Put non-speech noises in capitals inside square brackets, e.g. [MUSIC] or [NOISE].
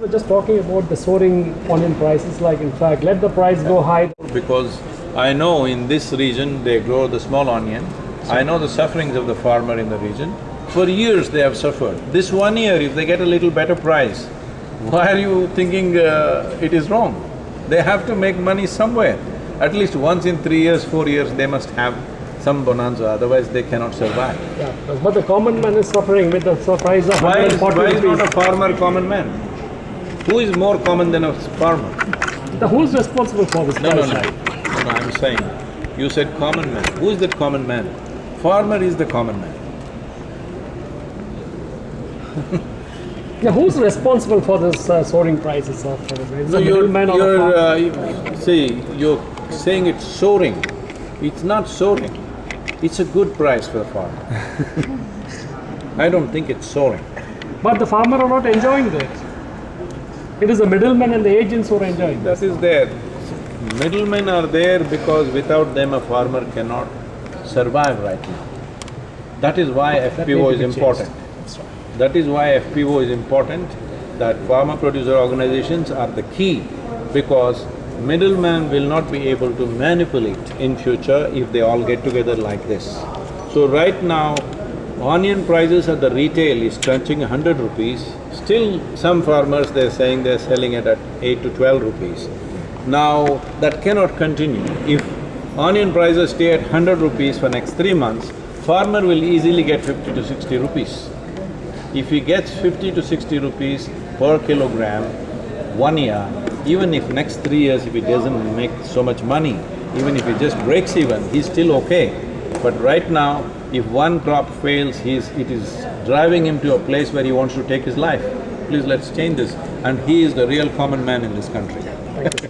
We're just talking about the soaring onion prices, like in fact, let the price go high. Because I know in this region they grow the small onion, I know the sufferings of the farmer in the region. For years they have suffered. This one year, if they get a little better price, why are you thinking uh, it is wrong? They have to make money somewhere. At least once in three years, four years, they must have some bonanza, otherwise they cannot survive. Yeah, but the common man is suffering with the price of Why is, why is not a farmer common man? Who is more common than a farmer? The who's responsible for this No, no, no, no, no, I'm saying, you said common man. Who is that common man? Farmer is the common man. [LAUGHS] Yeah, who's responsible for this uh, soaring prices of uh, No, the you're, you're, uh, see, you're saying it's soaring. It's not soaring. It's a good price for the farmer. [LAUGHS] I don't think it's soaring. But the farmer are not enjoying this. It is the middlemen and the agents who are enjoying this. That is there. Middlemen are there because without them a farmer cannot survive right now. That is why FPO is to be changed. important. Right. That is why FPO is important, that farmer producer organizations are the key because middleman will not be able to manipulate in future if they all get together like this. So right now, onion prices at the retail is crunching hundred rupees, still some farmers they're saying they're selling it at eight to twelve rupees. Now, that cannot continue. If onion prices stay at hundred rupees for next three months, farmer will easily get fifty to sixty rupees. If he gets fifty to sixty rupees per kilogram one year, even if next three years if he doesn't make so much money, even if he just breaks even, he's still okay. But right now, if one crop fails, he's… it is driving him to a place where he wants to take his life. Please let's change this. And he is the real common man in this country.